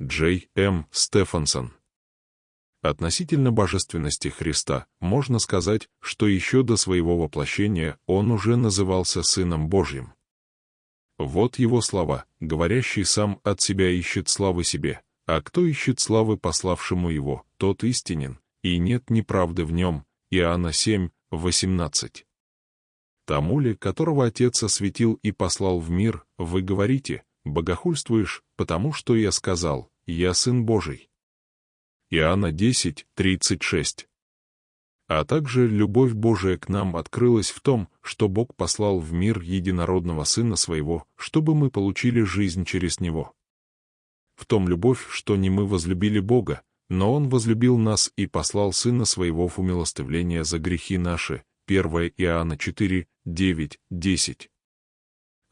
Джей М. Стефансон. Относительно божественности Христа можно сказать, что еще до своего воплощения он уже назывался Сыном Божьим. Вот его слова, говорящий сам от себя ищет славы себе, а кто ищет славы пославшему его, тот истинен, и нет неправды в нем. Иоанна 7, 18. Тому ли, которого Отец осветил и послал в мир, вы говорите, богохульствуешь, потому что я сказал, я Сын Божий. Иоанна 10, 36. А также любовь Божия к нам открылась в том, что Бог послал в мир единородного Сына Своего, чтобы мы получили жизнь через Него. В том любовь, что не мы возлюбили Бога, но Он возлюбил нас и послал Сына Своего в умилостивление за грехи наши. 1 Иоанна 4, 9, 10.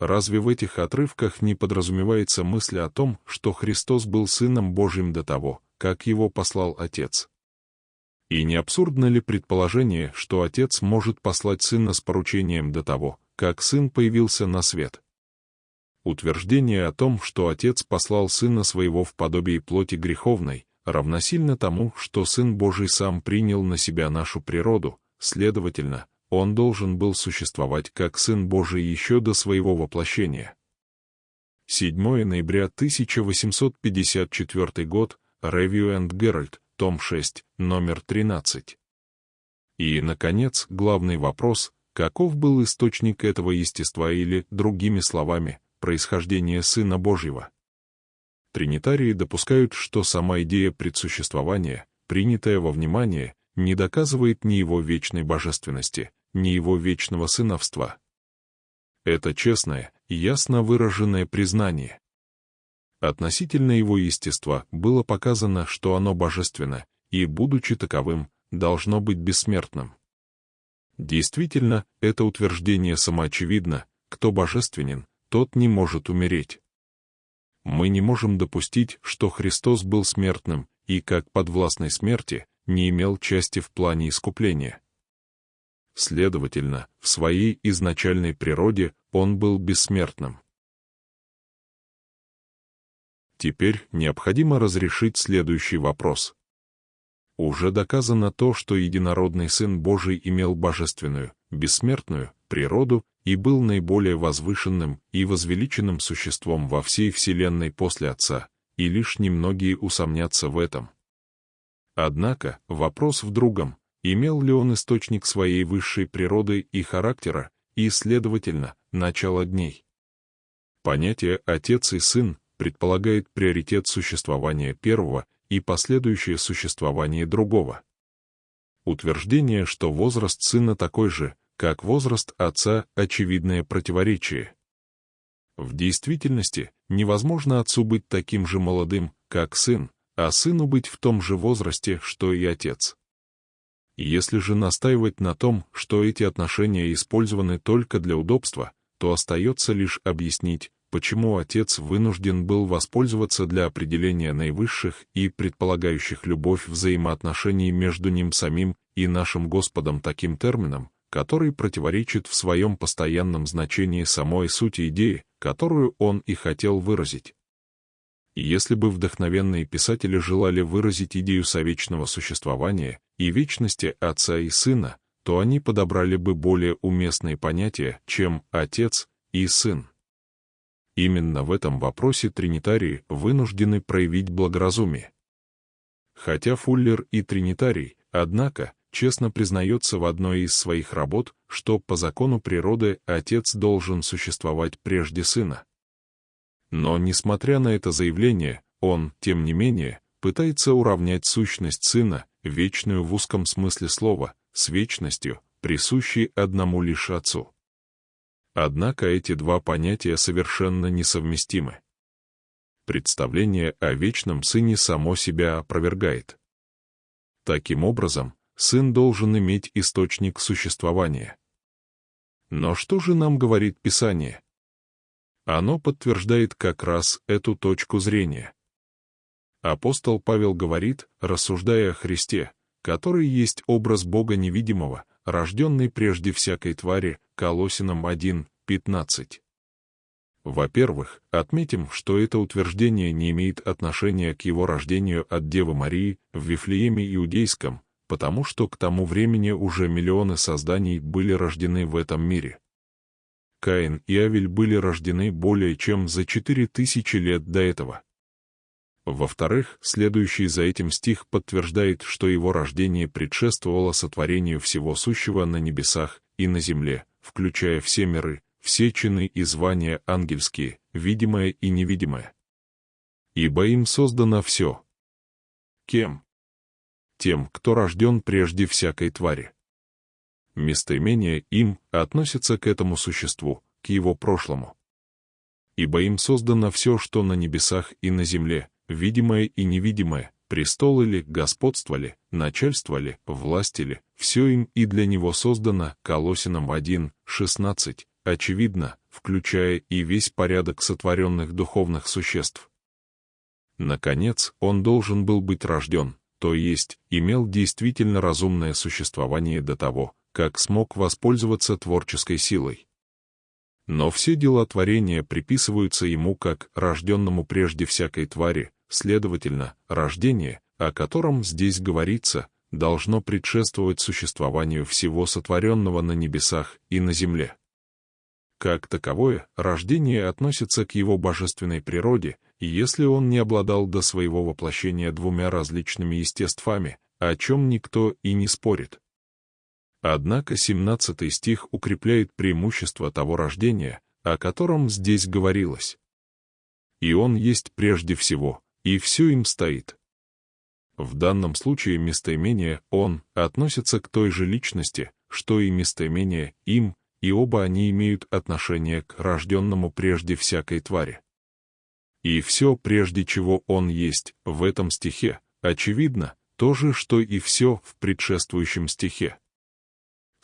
Разве в этих отрывках не подразумевается мысль о том, что Христос был Сыном Божьим до того, как Его послал Отец? И не абсурдно ли предположение, что Отец может послать Сына с поручением до того, как Сын появился на свет? Утверждение о том, что Отец послал Сына Своего в подобие плоти греховной, равносильно тому, что Сын Божий сам принял на себя нашу природу, следовательно, Он должен был существовать как Сын Божий еще до своего воплощения. 7 ноября 1854 год, Review and Herald, том 6, номер 13. И, наконец, главный вопрос, каков был источник этого естества или, другими словами, происхождение Сына Божьего? Тринитарии допускают, что сама идея предсуществования, принятая во внимание, не доказывает ни его вечной божественности, ни его вечного сыновства. Это честное, ясно выраженное признание. Относительно его естества было показано, что оно божественно, и, будучи таковым, должно быть бессмертным. Действительно, это утверждение самоочевидно, кто божественен, тот не может умереть мы не можем допустить, что Христос был смертным и, как подвластной смерти, не имел части в плане искупления. Следовательно, в своей изначальной природе он был бессмертным. Теперь необходимо разрешить следующий вопрос. Уже доказано то, что единородный Сын Божий имел божественную, бессмертную природу и был наиболее возвышенным и возвеличенным существом во всей Вселенной после Отца, и лишь немногие усомнятся в этом. Однако вопрос в другом, имел ли он источник своей высшей природы и характера, и, следовательно, начало дней. Понятие «отец» и «сын» предполагает приоритет существования первого и последующее существование другого. Утверждение, что возраст сына такой же, как возраст отца очевидное противоречие. В действительности невозможно отцу быть таким же молодым, как сын, а сыну быть в том же возрасте, что и отец. Если же настаивать на том, что эти отношения использованы только для удобства, то остается лишь объяснить, почему отец вынужден был воспользоваться для определения наивысших и предполагающих любовь взаимоотношений между ним самим и нашим Господом таким термином, который противоречит в своем постоянном значении самой сути идеи, которую он и хотел выразить. если бы вдохновенные писатели желали выразить идею совечного существования и вечности отца и сына, то они подобрали бы более уместные понятия, чем «отец» и «сын». Именно в этом вопросе тринитарии вынуждены проявить благоразумие. Хотя Фуллер и тринитарий, однако, честно признается в одной из своих работ, что по закону природы отец должен существовать прежде сына. Но, несмотря на это заявление, он, тем не менее, пытается уравнять сущность сына, вечную в узком смысле слова, с вечностью, присущей одному лишь отцу. Однако эти два понятия совершенно несовместимы. Представление о вечном сыне само себя опровергает. Таким образом, сын должен иметь источник существования. Но что же нам говорит Писание? Оно подтверждает как раз эту точку зрения. Апостол Павел говорит, рассуждая о Христе, который есть образ Бога невидимого, рожденный прежде всякой твари, Колосинам 1, 15. Во-первых, отметим, что это утверждение не имеет отношения к его рождению от Девы Марии в Вифлееме Иудейском, потому что к тому времени уже миллионы созданий были рождены в этом мире. Каин и Авель были рождены более чем за четыре тысячи лет до этого. Во-вторых, следующий за этим стих подтверждает, что его рождение предшествовало сотворению всего сущего на небесах и на земле, включая все миры, все чины и звания ангельские, видимое и невидимое. Ибо им создано все. Кем? Тем, кто рожден прежде всякой твари. Местоимение «им» относится к этому существу, к его прошлому. Ибо им создано все, что на небесах и на земле, видимое и невидимое, престолы ли, господство ли, начальство ли, власть ли, все им и для него создано, Колосинам 1, 16, очевидно, включая и весь порядок сотворенных духовных существ. Наконец, он должен был быть рожден, то есть имел действительно разумное существование до того, как смог воспользоваться творческой силой. Но все дела творения приписываются ему как рожденному прежде всякой твари, следовательно, рождение, о котором здесь говорится, должно предшествовать существованию всего сотворенного на небесах и на земле. Как таковое, рождение относится к его божественной природе, и если он не обладал до своего воплощения двумя различными естествами, о чем никто и не спорит. Однако 17 стих укрепляет преимущество того рождения, о котором здесь говорилось. И он есть прежде всего, и все им стоит. В данном случае местоимение «он» относится к той же личности, что и местоимение «им», и оба они имеют отношение к рожденному прежде всякой твари. И все, прежде чего он есть, в этом стихе, очевидно, то же, что и все в предшествующем стихе.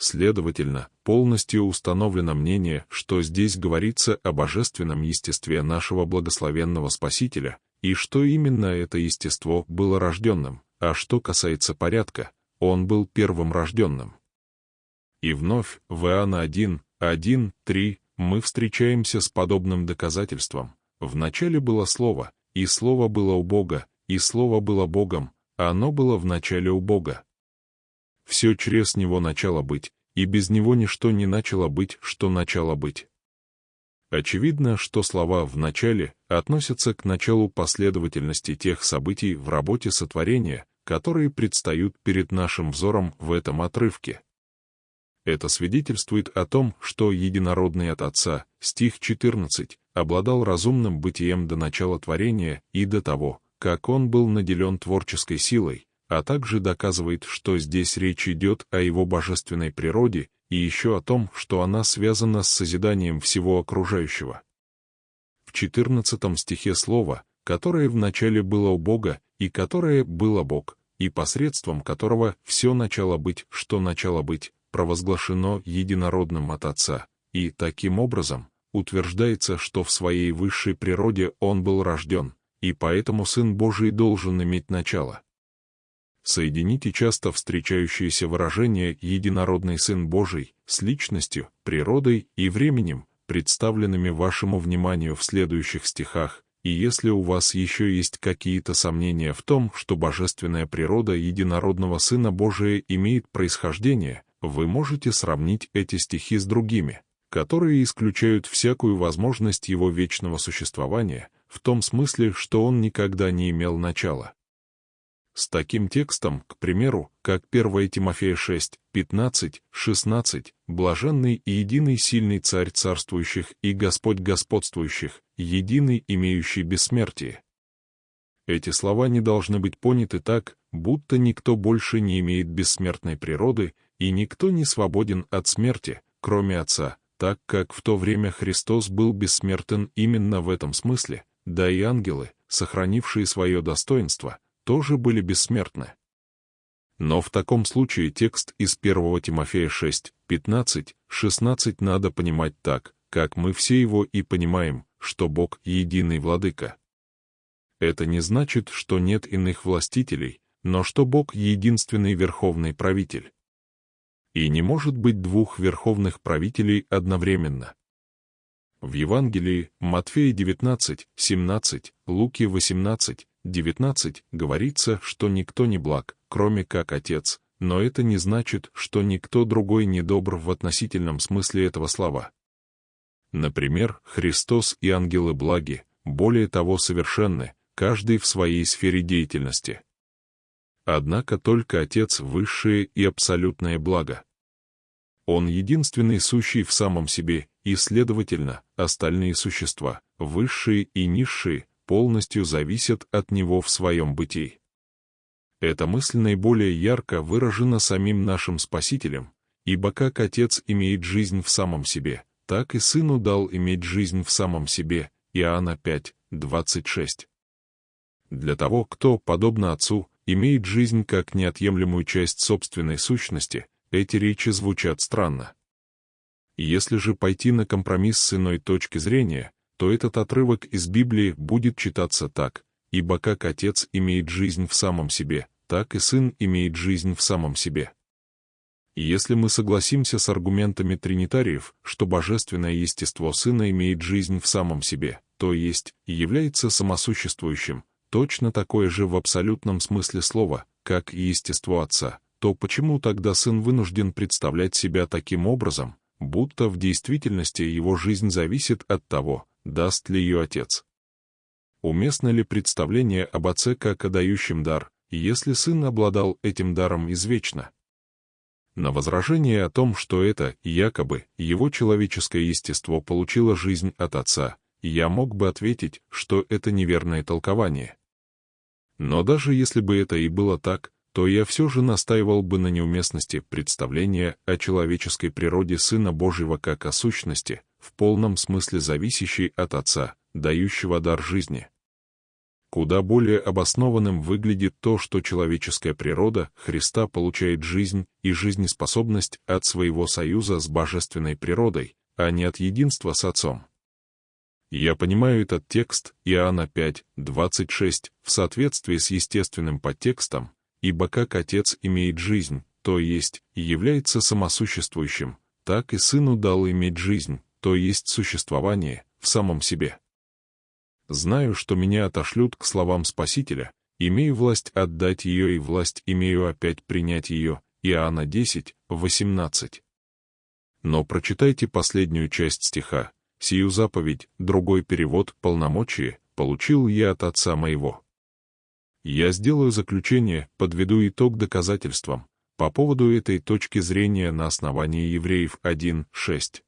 Следовательно, полностью установлено мнение, что здесь говорится о божественном естестве нашего благословенного Спасителя, и что именно это естество было рожденным, а что касается порядка, он был первым рожденным. И вновь в Иоанна 1, 1, 3 мы встречаемся с подобным доказательством. Вначале было Слово, и Слово было у Бога, и Слово было Богом, а оно было в начале у Бога. Все через Него начало быть, и без Него ничто не начало быть, что начало быть. Очевидно, что слова «в начале» относятся к началу последовательности тех событий в работе сотворения, которые предстают перед нашим взором в этом отрывке. Это свидетельствует о том, что единородный от Отца, стих 14, обладал разумным бытием до начала творения и до того, как он был наделен творческой силой, а также доказывает, что здесь речь идет о его божественной природе и еще о том, что она связана с созиданием всего окружающего. В 14 стихе слово, которое вначале было у Бога и которое было Бог, и посредством которого все начало быть, что начало быть, провозглашено единородным от Отца, и, таким образом, утверждается, что в своей высшей природе Он был рожден, и поэтому Сын Божий должен иметь начало. Соедините часто встречающиеся выражения «единородный Сын Божий» с личностью, природой и временем, представленными вашему вниманию в следующих стихах, и если у вас еще есть какие-то сомнения в том, что божественная природа единородного Сына Божия имеет происхождение, вы можете сравнить эти стихи с другими, которые исключают всякую возможность его вечного существования, в том смысле, что он никогда не имел начала. С таким текстом, к примеру, как 1 Тимофея 6, 15, 16, «Блаженный и единый сильный царь царствующих и Господь господствующих, единый, имеющий бессмертие». Эти слова не должны быть поняты так, будто никто больше не имеет бессмертной природы и никто не свободен от смерти, кроме Отца, так как в то время Христос был бессмертен именно в этом смысле, да и ангелы, сохранившие свое достоинство, тоже были бессмертны. Но в таком случае текст из 1 Тимофея 6, 15, 16 надо понимать так, как мы все его и понимаем, что Бог — единый владыка. Это не значит, что нет иных властителей, но что Бог — единственный верховный правитель и не может быть двух верховных правителей одновременно. В Евангелии Матфея 19, 17, Луки 18, 19 говорится, что никто не благ, кроме как Отец, но это не значит, что никто другой не добр в относительном смысле этого слова. Например, Христос и ангелы благи, более того совершенны, каждый в своей сфере деятельности. Однако только Отец — высшее и абсолютное благо. Он единственный сущий в самом себе, и, следовательно, остальные существа, высшие и низшие, полностью зависят от Него в своем бытии. Эта мысль наиболее ярко выражена самим нашим Спасителем, ибо как Отец имеет жизнь в самом себе, так и Сыну дал иметь жизнь в самом себе. Иоанна 5, 26. Для того, кто, подобно Отцу, имеет жизнь как неотъемлемую часть собственной сущности, эти речи звучат странно. Если же пойти на компромисс с иной точки зрения, то этот отрывок из Библии будет читаться так, ибо как Отец имеет жизнь в самом себе, так и Сын имеет жизнь в самом себе. если мы согласимся с аргументами тринитариев, что божественное естество Сына имеет жизнь в самом себе, то есть и является самосуществующим, точно такое же в абсолютном смысле слова, как и естество Отца, то почему тогда Сын вынужден представлять себя таким образом, будто в действительности его жизнь зависит от того, даст ли ее Отец? Уместно ли представление об Отце как о дающем дар, если Сын обладал этим даром извечно? На возражение о том, что это, якобы, его человеческое естество получило жизнь от Отца, я мог бы ответить, что это неверное толкование. Но даже если бы это и было так, то я все же настаивал бы на неуместности представления о человеческой природе Сына Божьего как о сущности, в полном смысле зависящей от Отца, дающего дар жизни. Куда более обоснованным выглядит то, что человеческая природа Христа получает жизнь и жизнеспособность от своего союза с божественной природой, а не от единства с Отцом. Я понимаю этот текст Иоанна 5, 26 в соответствии с естественным подтекстом, ибо как Отец имеет жизнь, то есть и является самосуществующим, так и Сыну дал иметь жизнь, то есть существование, в самом себе. Знаю, что меня отошлют к словам Спасителя, имею власть отдать ее и власть имею опять принять ее, Иоанна 10, 18. Но прочитайте последнюю часть стиха, сию заповедь, другой перевод, полномочие, получил я от Отца моего. Я сделаю заключение, подведу итог доказательствам, по поводу этой точки зрения на основании Евреев 1.6.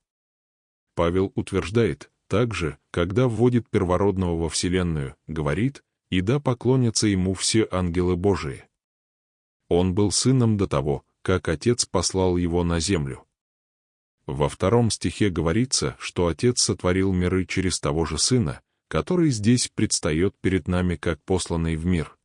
Павел утверждает, также, когда вводит первородного во Вселенную, говорит, «И да поклонятся ему все ангелы Божии». Он был сыном до того, как Отец послал его на землю. Во втором стихе говорится, что Отец сотворил миры через того же Сына, который здесь предстает перед нами как посланный в мир.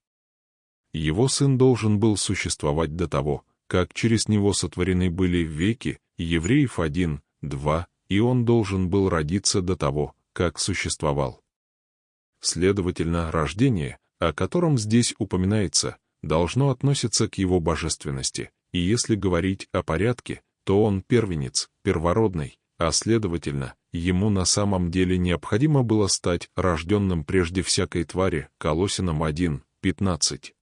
Его Сын должен был существовать до того, как через Него сотворены были веки, Евреев 1, 2, и Он должен был родиться до того, как существовал. Следовательно, рождение, о котором здесь упоминается, должно относиться к Его божественности, и если говорить о порядке, то он первенец, первородный, а следовательно, ему на самом деле необходимо было стать рожденным прежде всякой твари, Колосинам 1, 15.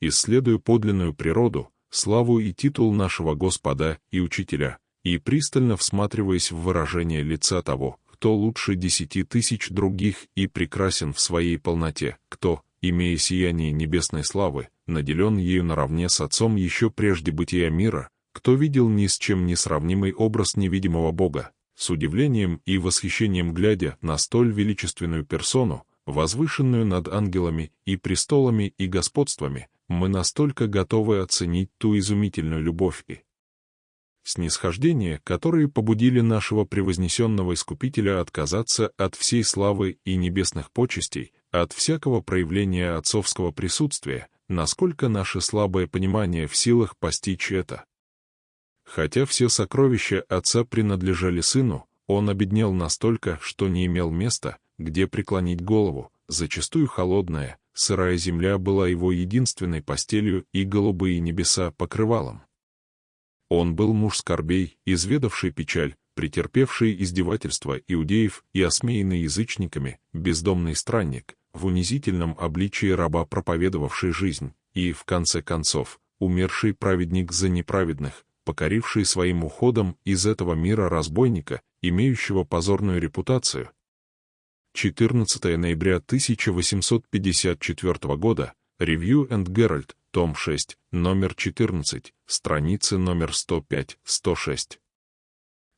Исследуя подлинную природу, славу и титул нашего Господа и Учителя, и пристально всматриваясь в выражение лица того, кто лучше десяти тысяч других и прекрасен в своей полноте, кто, имея сияние небесной славы, наделен ею наравне с Отцом еще прежде бытия мира, кто видел ни с чем не сравнимый образ невидимого Бога, с удивлением и восхищением глядя на столь величественную персону, возвышенную над ангелами и престолами и господствами, мы настолько готовы оценить ту изумительную любовь и снисхождение, которые побудили нашего превознесенного Искупителя отказаться от всей славы и небесных почестей, от всякого проявления отцовского присутствия, насколько наше слабое понимание в силах постичь это. Хотя все сокровища отца принадлежали сыну, он обеднел настолько, что не имел места, где преклонить голову, зачастую холодная, сырая земля была его единственной постелью и голубые небеса покрывалом. Он был муж скорбей, изведавший печаль, претерпевший издевательства иудеев и осмеянный язычниками, бездомный странник, в унизительном обличии раба проповедовавший жизнь, и, в конце концов, умерший праведник за неправедных, покоривший своим уходом из этого мира разбойника, имеющего позорную репутацию. 14 ноября 1854 года, Review and Herald, том 6, номер 14, страницы номер 105-106.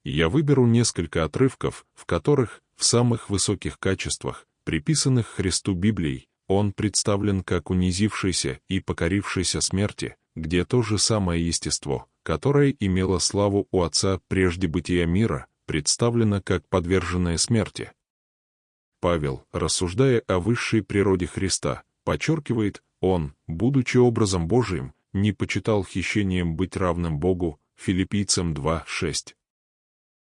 Я выберу несколько отрывков, в которых, в самых высоких качествах, приписанных Христу Библией, он представлен как унизившийся и покорившийся смерти, где то же самое естество, которое имело славу у Отца прежде бытия мира, представлено как подверженное смерти. Павел, рассуждая о высшей природе Христа, подчеркивает, он, будучи образом Божиим, не почитал хищением быть равным Богу, филиппийцам 2.6.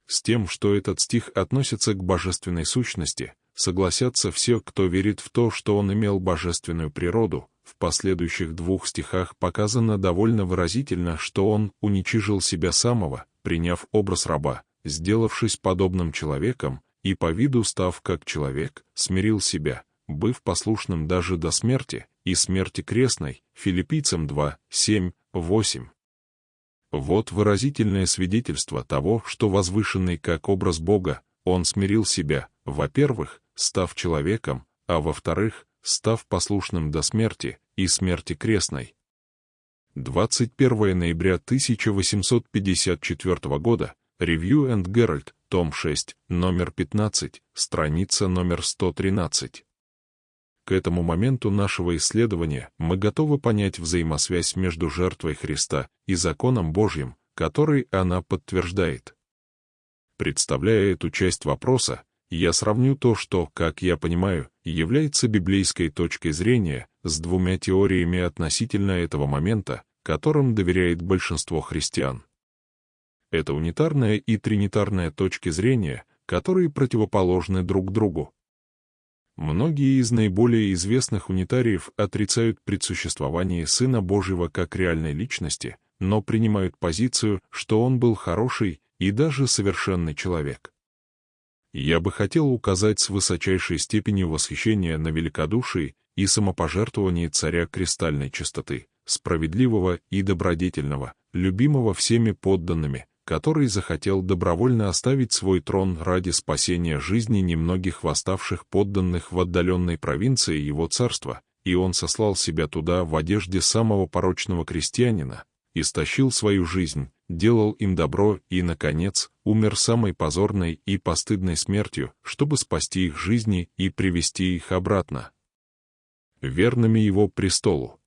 С тем, что этот стих относится к божественной сущности, согласятся все, кто верит в то, что он имел божественную природу. В последующих двух стихах показано довольно выразительно, что он уничижил себя самого, приняв образ раба, сделавшись подобным человеком, и по виду став как человек, смирил себя, быв послушным даже до смерти, и смерти крестной, филиппийцам 2, 7, 8. Вот выразительное свидетельство того, что возвышенный как образ Бога, он смирил себя, во-первых, став человеком, а во-вторых, став послушным до смерти и смерти крестной. 21 ноября 1854 года, Review and Herald, том 6, номер 15, страница номер 113. К этому моменту нашего исследования мы готовы понять взаимосвязь между жертвой Христа и законом Божьим, который она подтверждает. Представляя эту часть вопроса, я сравню то, что, как я понимаю, является библейской точкой зрения, с двумя теориями относительно этого момента, которым доверяет большинство христиан. Это унитарная и тринитарная точки зрения, которые противоположны друг другу. Многие из наиболее известных унитариев отрицают предсуществование Сына Божьего как реальной личности, но принимают позицию, что Он был хороший и даже совершенный человек. Я бы хотел указать с высочайшей степенью восхищения на великодушие и самопожертвование царя кристальной чистоты, справедливого и добродетельного, любимого всеми подданными, который захотел добровольно оставить свой трон ради спасения жизни немногих восставших подданных в отдаленной провинции его царства, и он сослал себя туда в одежде самого порочного крестьянина, истощил свою жизнь, делал им добро и, наконец, умер самой позорной и постыдной смертью, чтобы спасти их жизни и привести их обратно. Верными его престолу.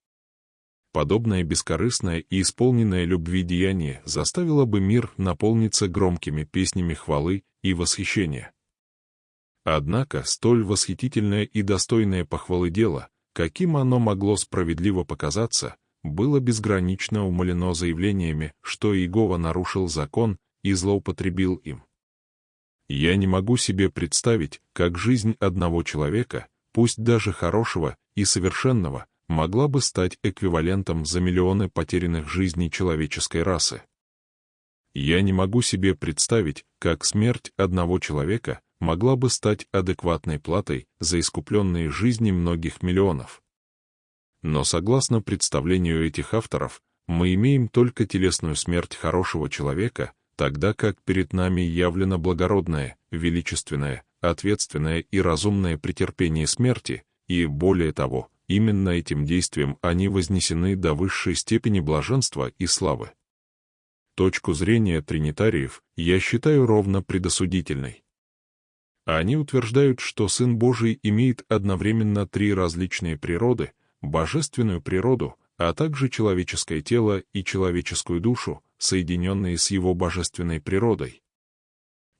Подобное бескорыстное и исполненное любви деяние заставило бы мир наполниться громкими песнями хвалы и восхищения. Однако столь восхитительное и достойное похвалы дело, каким оно могло справедливо показаться, было безгранично умолено заявлениями, что Иегова нарушил закон и злоупотребил им. Я не могу себе представить, как жизнь одного человека, пусть даже хорошего и совершенного, могла бы стать эквивалентом за миллионы потерянных жизней человеческой расы. Я не могу себе представить, как смерть одного человека могла бы стать адекватной платой за искупленные жизни многих миллионов. Но согласно представлению этих авторов, мы имеем только телесную смерть хорошего человека, тогда как перед нами явлено благородное, величественное, ответственное и разумное претерпение смерти, и, более того, именно этим действием они вознесены до высшей степени блаженства и славы. Точку зрения тринитариев я считаю ровно предосудительной. Они утверждают, что Сын Божий имеет одновременно три различные природы — божественную природу, а также человеческое тело и человеческую душу, соединенные с его божественной природой.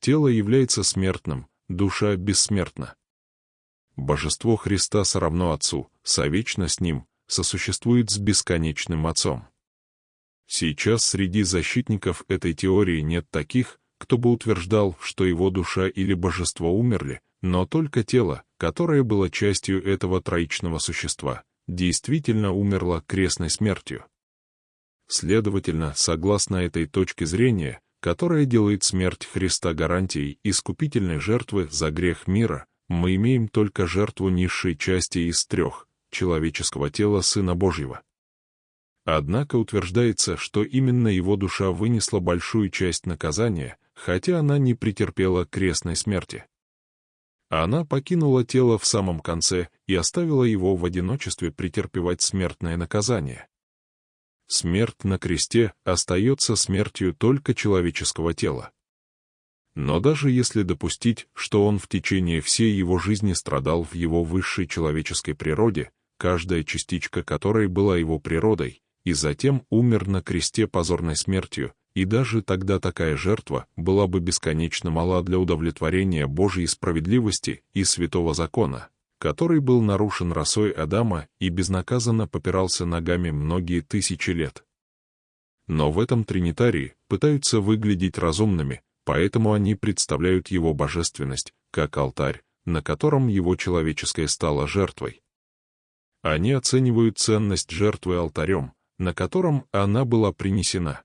Тело является смертным, душа бессмертна. Божество Христа соравно Отцу, совечно с Ним, сосуществует с бесконечным Отцом. Сейчас среди защитников этой теории нет таких, кто бы утверждал, что его душа или божество умерли, но только тело, которое было частью этого троичного существа, действительно умерла крестной смертью. Следовательно, согласно этой точке зрения, которая делает смерть Христа гарантией искупительной жертвы за грех мира, мы имеем только жертву низшей части из трех — человеческого тела Сына Божьего. Однако утверждается, что именно его душа вынесла большую часть наказания, хотя она не претерпела крестной смерти. Она покинула тело в самом конце и оставила его в одиночестве претерпевать смертное наказание. Смерть на кресте остается смертью только человеческого тела. Но даже если допустить, что он в течение всей его жизни страдал в его высшей человеческой природе, каждая частичка которой была его природой, и затем умер на кресте позорной смертью, и даже тогда такая жертва была бы бесконечно мала для удовлетворения Божьей справедливости и святого закона, который был нарушен росой Адама и безнаказанно попирался ногами многие тысячи лет. Но в этом тринитарии пытаются выглядеть разумными, поэтому они представляют его божественность, как алтарь, на котором его человеческое стало жертвой. Они оценивают ценность жертвы алтарем, на котором она была принесена.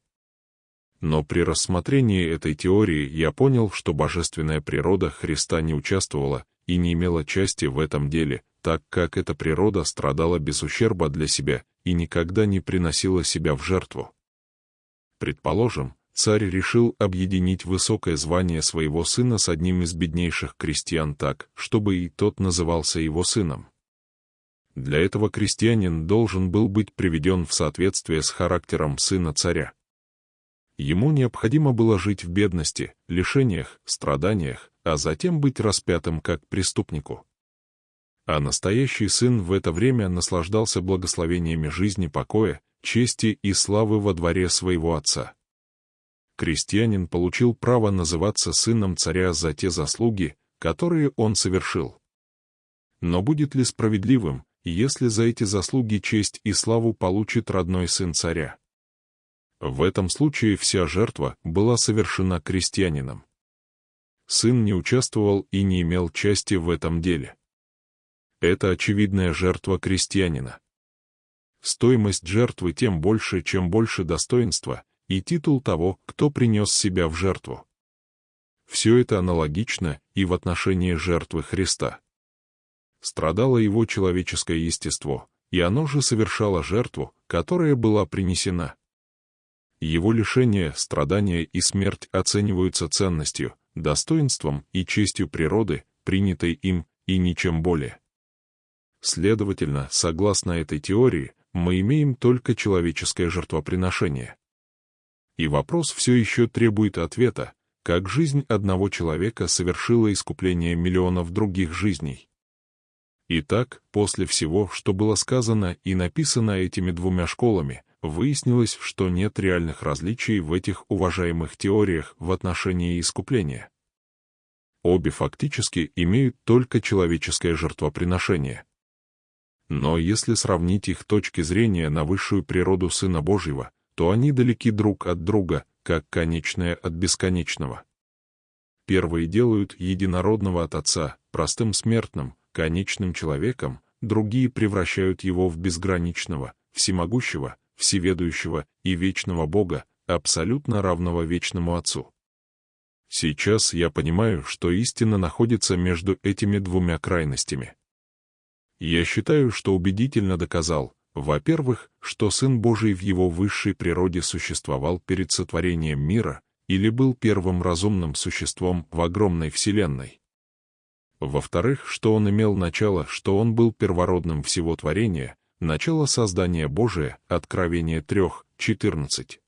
Но при рассмотрении этой теории я понял, что божественная природа Христа не участвовала и не имела части в этом деле, так как эта природа страдала без ущерба для себя и никогда не приносила себя в жертву. Предположим, царь решил объединить высокое звание своего сына с одним из беднейших крестьян так, чтобы и тот назывался его сыном. Для этого крестьянин должен был быть приведен в соответствие с характером сына царя. Ему необходимо было жить в бедности, лишениях, страданиях, а затем быть распятым как преступнику. А настоящий сын в это время наслаждался благословениями жизни покоя, чести и славы во дворе своего отца крестьянин получил право называться сыном царя за те заслуги, которые он совершил. Но будет ли справедливым, если за эти заслуги честь и славу получит родной сын царя? В этом случае вся жертва была совершена крестьянином. Сын не участвовал и не имел части в этом деле. Это очевидная жертва крестьянина. Стоимость жертвы тем больше, чем больше достоинства, и титул того, кто принес себя в жертву. Все это аналогично и в отношении жертвы Христа. Страдало его человеческое естество, и оно же совершало жертву, которая была принесена. Его лишение, страдания и смерть оцениваются ценностью, достоинством и честью природы, принятой им, и ничем более. Следовательно, согласно этой теории, мы имеем только человеческое жертвоприношение. И вопрос все еще требует ответа, как жизнь одного человека совершила искупление миллионов других жизней. Итак, после всего, что было сказано и написано этими двумя школами, выяснилось, что нет реальных различий в этих уважаемых теориях в отношении искупления. Обе фактически имеют только человеческое жертвоприношение. Но если сравнить их точки зрения на высшую природу Сына Божьего, то они далеки друг от друга, как конечное от бесконечного. Первые делают единородного от Отца, простым смертным, конечным человеком, другие превращают его в безграничного, всемогущего, всеведущего и вечного Бога, абсолютно равного вечному Отцу. Сейчас я понимаю, что истина находится между этими двумя крайностями. Я считаю, что убедительно доказал, во-первых, что Сын Божий в его высшей природе существовал перед сотворением мира или был первым разумным существом в огромной Вселенной. Во-вторых, что он имел начало, что он был первородным всего творения, начало создания Божия, Откровение 3.14.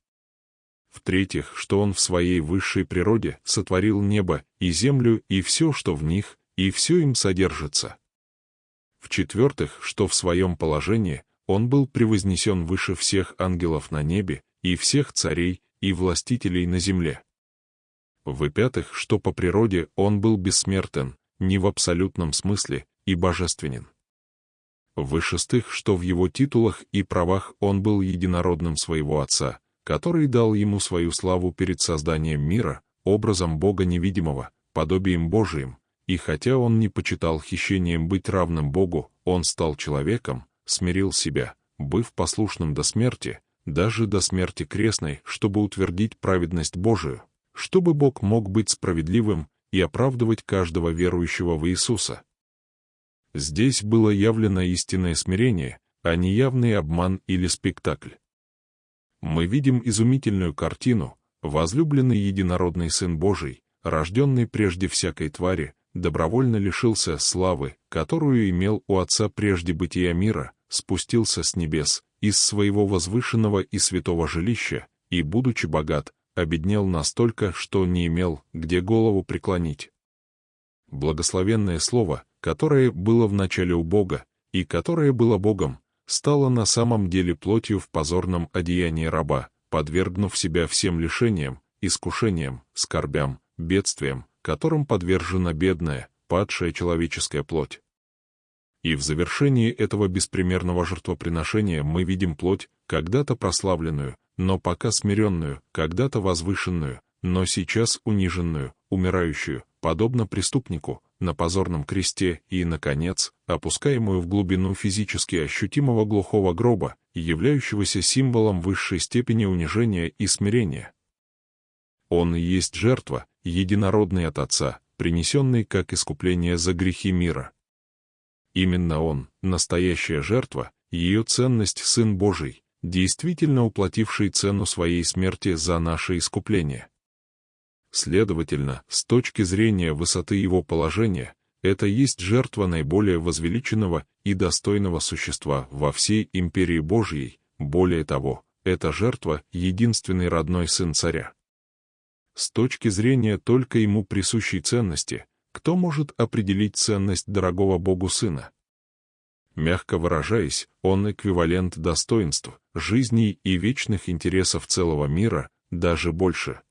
В-третьих, что он в своей высшей природе сотворил небо и землю и все, что в них, и все им содержится. В-четвертых, что в своем положении он был превознесен выше всех ангелов на небе и всех царей и властителей на земле. В-пятых, что по природе он был бессмертен, не в абсолютном смысле, и божественен. В-шестых, что в его титулах и правах он был единородным своего Отца, который дал ему свою славу перед созданием мира, образом Бога невидимого, подобием Божиим, и хотя он не почитал хищением быть равным Богу, он стал человеком, смирил себя, быв послушным до смерти, даже до смерти крестной, чтобы утвердить праведность Божию, чтобы Бог мог быть справедливым и оправдывать каждого верующего в Иисуса. Здесь было явлено истинное смирение, а не явный обман или спектакль. Мы видим изумительную картину, возлюбленный единородный Сын Божий, рожденный прежде всякой твари, добровольно лишился славы, которую имел у Отца прежде бытия мира, спустился с небес, из своего возвышенного и святого жилища, и, будучи богат, обеднел настолько, что не имел, где голову преклонить. Благословенное слово, которое было в начале у Бога, и которое было Богом, стало на самом деле плотью в позорном одеянии раба, подвергнув себя всем лишениям, искушениям, скорбям, бедствиям, которым подвержена бедная, падшая человеческая плоть. И в завершении этого беспримерного жертвоприношения мы видим плоть, когда-то прославленную, но пока смиренную, когда-то возвышенную, но сейчас униженную, умирающую, подобно преступнику, на позорном кресте и, наконец, опускаемую в глубину физически ощутимого глухого гроба, являющегося символом высшей степени унижения и смирения. Он и есть жертва, единородный от Отца, принесенный как искупление за грехи мира. Именно Он, настоящая жертва, ее ценность Сын Божий, действительно уплативший цену своей смерти за наше искупление. Следовательно, с точки зрения высоты его положения, это есть жертва наиболее возвеличенного и достойного существа во всей империи Божьей, более того, это жертва — единственный родной сын царя. С точки зрения только ему присущей ценности, кто может определить ценность дорогого Богу Сына? Мягко выражаясь, он эквивалент достоинств, жизней и вечных интересов целого мира, даже больше.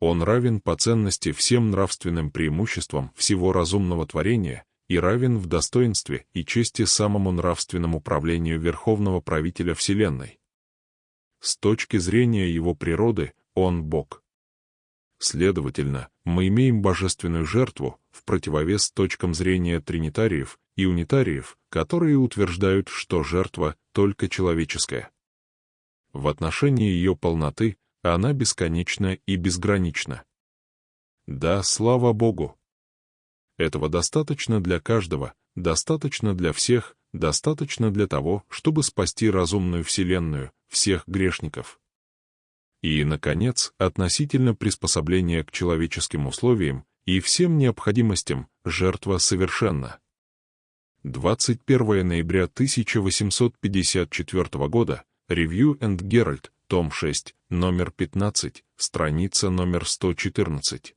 Он равен по ценности всем нравственным преимуществам всего разумного творения и равен в достоинстве и чести самому нравственному правлению Верховного Правителя Вселенной. С точки зрения его природы, он Бог. Следовательно, мы имеем божественную жертву в противовес точкам зрения тринитариев и унитариев, которые утверждают, что жертва только человеческая. В отношении ее полноты она бесконечна и безгранична. Да, слава Богу! Этого достаточно для каждого, достаточно для всех, достаточно для того, чтобы спасти разумную Вселенную, всех грешников. И, наконец, относительно приспособления к человеческим условиям и всем необходимостям, жертва совершенна. 21 ноября 1854 года, Review and Herald, том 6, номер 15, страница номер 114.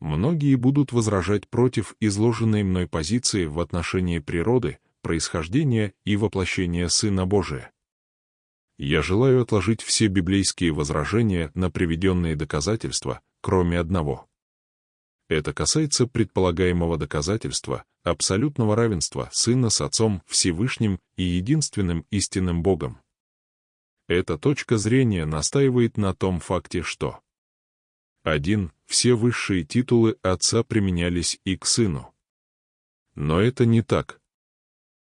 Многие будут возражать против изложенной мной позиции в отношении природы, происхождения и воплощения Сына Божия я желаю отложить все библейские возражения на приведенные доказательства, кроме одного. Это касается предполагаемого доказательства абсолютного равенства Сына с Отцом Всевышним и единственным истинным Богом. Эта точка зрения настаивает на том факте, что один, все высшие титулы Отца применялись и к Сыну. Но это не так.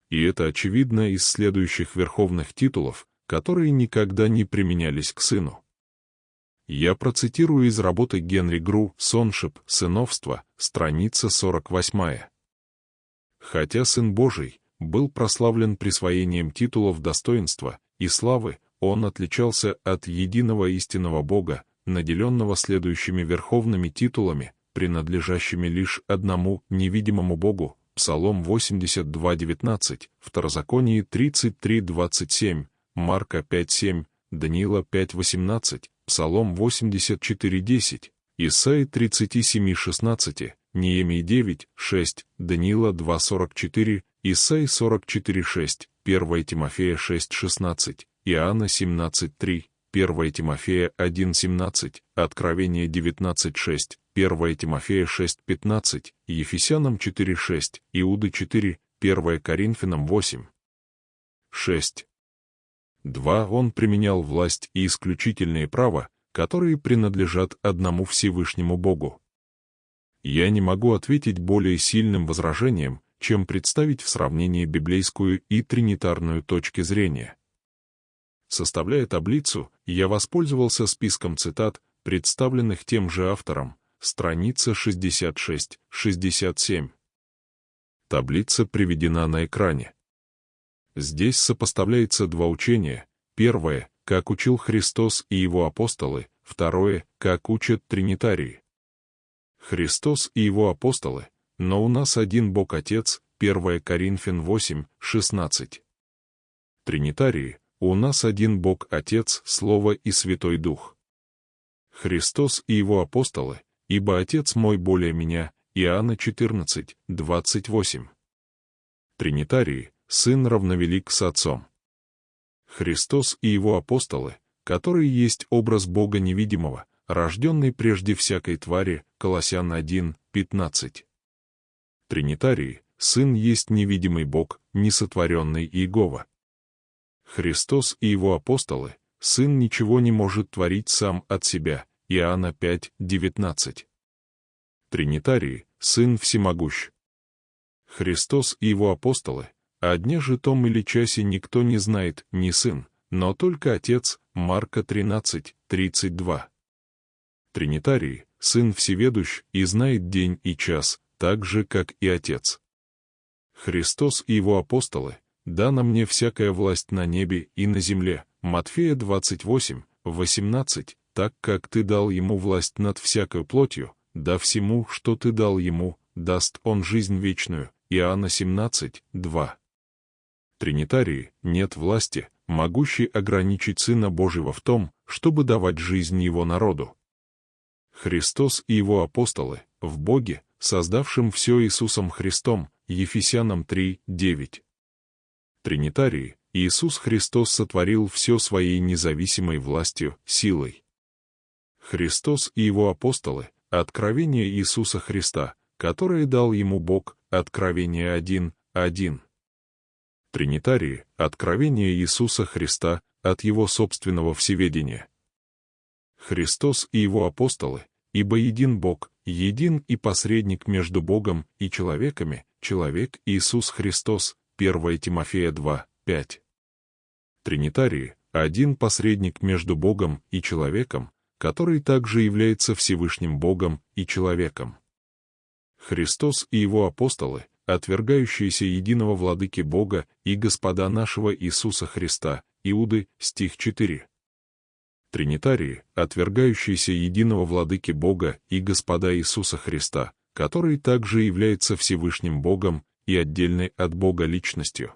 И это очевидно из следующих верховных титулов, которые никогда не применялись к сыну. Я процитирую из работы Генри Гру «Соншип. Сыновство», страница 48. Хотя Сын Божий был прославлен присвоением титулов достоинства и славы, он отличался от единого истинного Бога, наделенного следующими верховными титулами, принадлежащими лишь одному невидимому Богу, Псалом 82.19, Второзаконие 33.27, Марка 5.7, Даниила 5.18, Псалом 84.10, Исаи 37.16, Неемии 9.6, Даниила 2.44, Исаи 44.6, 1 Тимофея 6.16, Иоанна 17.3, 1 Тимофея 1.17, Откровение 19.6, 1 Тимофея 6.15, Ефесянам 4.6, Иуды 4, 1 Коринфянам 8. 6. 2. Он применял власть и исключительные права, которые принадлежат одному Всевышнему Богу. Я не могу ответить более сильным возражением, чем представить в сравнении библейскую и тринитарную точки зрения. Составляя таблицу, я воспользовался списком цитат, представленных тем же автором, страница 66-67. Таблица приведена на экране. Здесь сопоставляется два учения. Первое, как учил Христос и его апостолы, второе, как учат тринитарии. Христос и его апостолы, но у нас один Бог Отец, 1 Коринфян 8, 16. Тринитарии, у нас один Бог Отец, Слово и Святой Дух. Христос и его апостолы, ибо Отец мой более меня, Иоанна 14, 28. Тринитарии, Сын равновелик с Отцом. Христос и его апостолы, которые есть образ Бога невидимого, рожденный прежде всякой твари, Колоссян 1, 15. Тринитарии, Сын есть невидимый Бог, несотворенный Иегова. Христос и его апостолы, Сын ничего не может творить сам от себя, Иоанна 5, 19. Тринитарии, Сын всемогущ. Христос и его апостолы, о дне же том или часе никто не знает, ни Сын, но только Отец, Марка 13, 32. Тринитарий, Сын Всеведущ и знает день и час, так же, как и Отец. Христос и его апостолы, дана мне всякая власть на небе и на земле, Матфея 28, 18, так как ты дал ему власть над всякой плотью, да всему, что ты дал ему, даст он жизнь вечную, Иоанна 17, 2. Тринитарии нет власти, могущей ограничить Сына Божьего в том, чтобы давать жизнь Его народу. Христос и Его апостолы, в Боге, создавшим все Иисусом Христом, Ефесянам 3, 9. Тринитарии, Иисус Христос сотворил все своей независимой властью, силой. Христос и Его апостолы, откровение Иисуса Христа, которое дал Ему Бог, откровение 1, 1. Тринитарии — откровение Иисуса Христа от Его собственного всеведения. Христос и Его апостолы, ибо един Бог, един и посредник между Богом и человеками, человек Иисус Христос, 1 Тимофея 2, 5. Тринитарии — один посредник между Богом и человеком, который также является Всевышним Богом и человеком. Христос и Его апостолы отвергающиеся единого владыки Бога и Господа нашего Иисуса Христа, Иуды, стих 4. Тринитарии, отвергающиеся единого владыки Бога и Господа Иисуса Христа, который также является Всевышним Богом и отдельной от Бога личностью.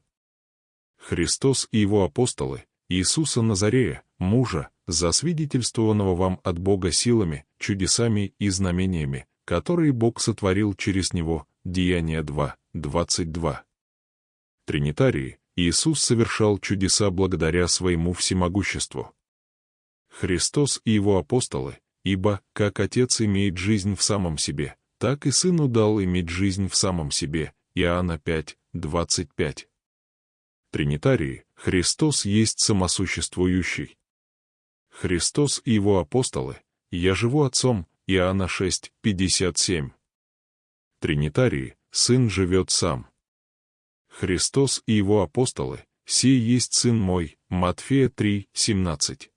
Христос и его апостолы, Иисуса Назарея, мужа, засвидетельствованного вам от Бога силами, чудесами и знамениями, которые Бог сотворил через него, Деяния 2, 22. Тринитарии, Иисус совершал чудеса благодаря своему всемогуществу. Христос и его апостолы, ибо, как Отец имеет жизнь в самом себе, так и Сыну дал иметь жизнь в самом себе, Иоанна 5, 25. Тринитарии, Христос есть самосуществующий. Христос и его апостолы, я живу Отцом, Иоанна 6, 57. Тринитарии, Сын живет сам. Христос и его апостолы, сей есть Сын мой, Матфея 3, 17.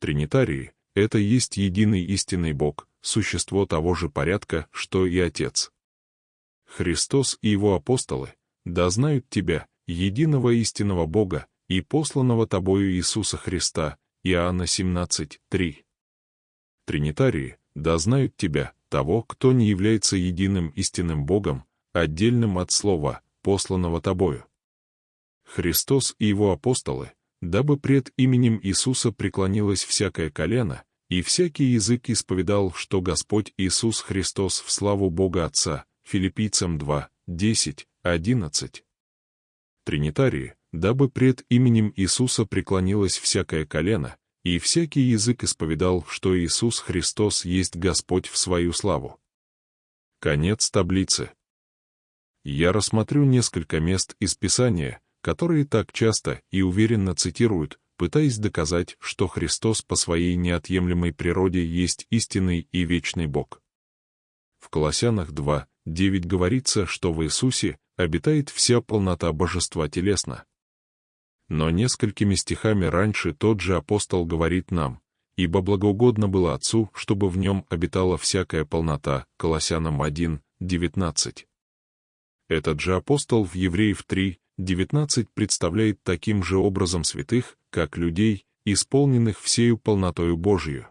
Тринитарии — это есть единый истинный Бог, существо того же порядка, что и Отец. Христос и его апостолы, да знают Тебя, единого истинного Бога и посланного Тобою Иисуса Христа, Иоанна 17, 3. Тринитарии, да знают Тебя, того, кто не является единым истинным Богом, отдельным от Слова, посланного Тобою. Христос и Его апостолы, дабы пред именем Иисуса преклонилось всякое колено, и всякий язык исповедал, что Господь Иисус Христос в славу Бога Отца, Филиппийцам 2, 10, 11. Тринитарии, дабы пред именем Иисуса преклонилось всякое колено, и всякий язык исповедал, что Иисус Христос есть Господь в свою славу. Конец таблицы. Я рассмотрю несколько мест из Писания, которые так часто и уверенно цитируют, пытаясь доказать, что Христос по своей неотъемлемой природе есть истинный и вечный Бог. В Колоссянах 2, 9 говорится, что в Иисусе обитает вся полнота божества телесно. Но несколькими стихами раньше тот же апостол говорит нам, ибо благоугодно было Отцу, чтобы в нем обитала всякая полнота, Колоссянам 1, 19. Этот же апостол в Евреев 3, 19 представляет таким же образом святых, как людей, исполненных всею полнотою Божью.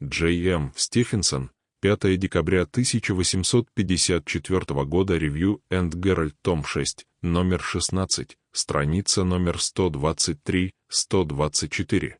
Джей М. Стефенсон, 5 декабря 1854 года, Review and Herald, том 6, номер 16, страница номер 123-124.